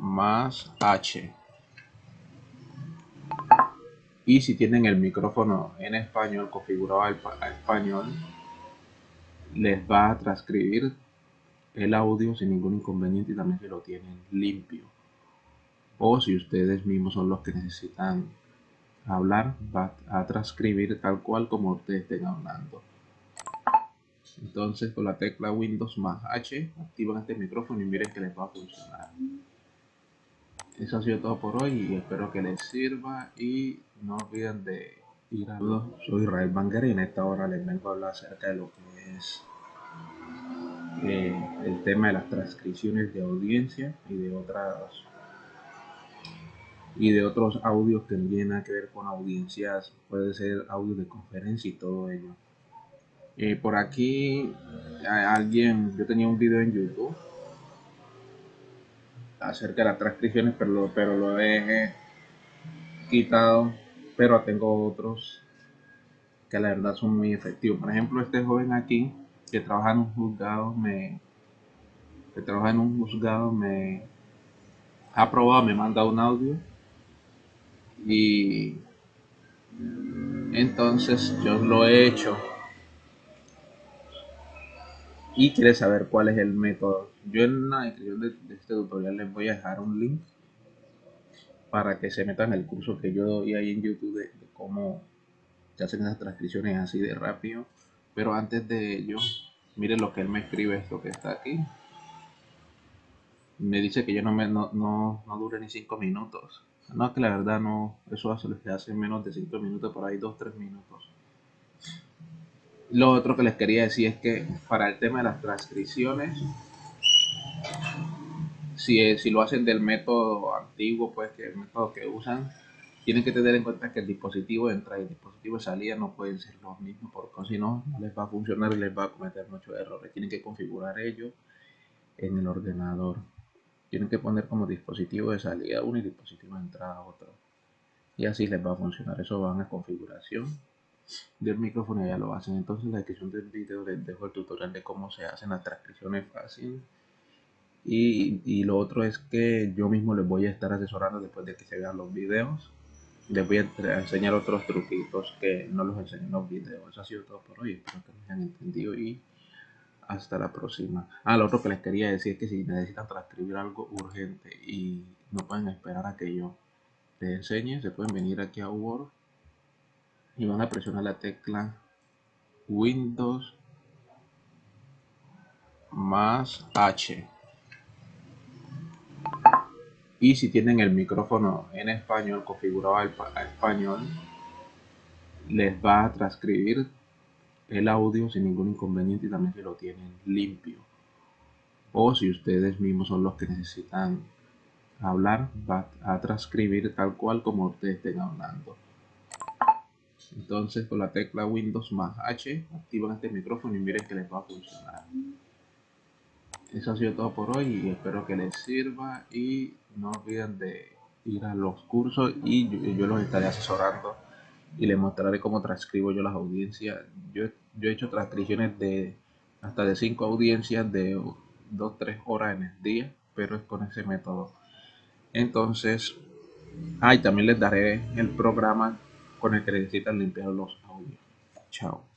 más H. Y si tienen el micrófono en español configurado al español, les va a transcribir el audio sin ningún inconveniente y también si lo tienen limpio. O si ustedes mismos son los que necesitan hablar, va a transcribir tal cual como ustedes estén hablando. Entonces con la tecla Windows más H activan este micrófono y miren que les va a funcionar. Eso ha sido todo por hoy y espero que les sirva y no olviden de ir a... Soy Israel Banger y en esta hora les vengo a hablar acerca de lo que es eh, el tema de las transcripciones de audiencia y de otras y de otros audios que tienen que ver con audiencias, puede ser audio de conferencia y todo ello. Eh, por aquí alguien, yo tenía un video en YouTube acerca de las transcripciones, pero lo, pero lo he quitado, pero tengo otros que la verdad son muy efectivos. Por ejemplo, este joven aquí que trabaja en un juzgado me que trabaja en un juzgado me ha probado, me manda un audio y entonces yo lo he hecho y quiere saber cuál es el método. Yo en la descripción de, este tutorial les voy a dejar un link para que se metan el curso que yo doy ahí en YouTube de, cómo se hacen esas transcripciones así de rápido. Pero antes de ello, Miren lo que él me escribe, esto que está aquí. Me dice que yo no, me, no, no, dure ni 5 minutos. No, que la verdad no, eso hace, hace menos de 5 minutos, por ahí 2-3 minutos. Lo otro que les quería decir es que para el tema de las transcripciones, si, si lo hacen del método antiguo, pues que el método que usan, tienen que tener en cuenta que el dispositivo de entrada y el dispositivo de salida no pueden ser los mismos porque si no, no les va a funcionar y les va a cometer muchos errores. Tienen que configurar ello en el ordenador. Tienen que poner como dispositivo de salida uno y dispositivo de entrada otro. Y así les va a funcionar. Eso van a configuración del micrófono ya lo hacen. Entonces en la descripción del video les dejo el tutorial de cómo se hacen las transcripciones fácil. Y, y lo otro es que yo mismo les voy a estar asesorando después de que se vean los videos les voy a enseñar otros truquitos que no los enseñé en los videos. Eso ha sido todo por hoy. Espero que me hayan entendido y hasta la próxima. Ah, lo otro que les quería decir es que si necesitan transcribir algo urgente y no pueden esperar a que yo les enseñe, se pueden venir aquí a Word y van a presionar la tecla Windows más H. Y si tienen el micrófono en español configurado al, español les va a transcribir el audio sin ningún inconveniente y también si lo tienen limpio. O si ustedes mismos son los que necesitan hablar va a transcribir tal cual como ustedes estén hablando entonces con la tecla Windows más H activan este micrófono y miren que les va a funcionar eso ha sido todo por hoy y espero que les sirva y no olviden de ir a los cursos y yo, los estaré asesorando y les mostraré cómo transcribo yo las audiencias. Yo, yo he hecho transcripciones de hasta de 5 audiencias de 2-3 horas en el día, pero es con ese método. Entonces, ah, también les daré el programa con el que necesitan limpiar los audios. Chao.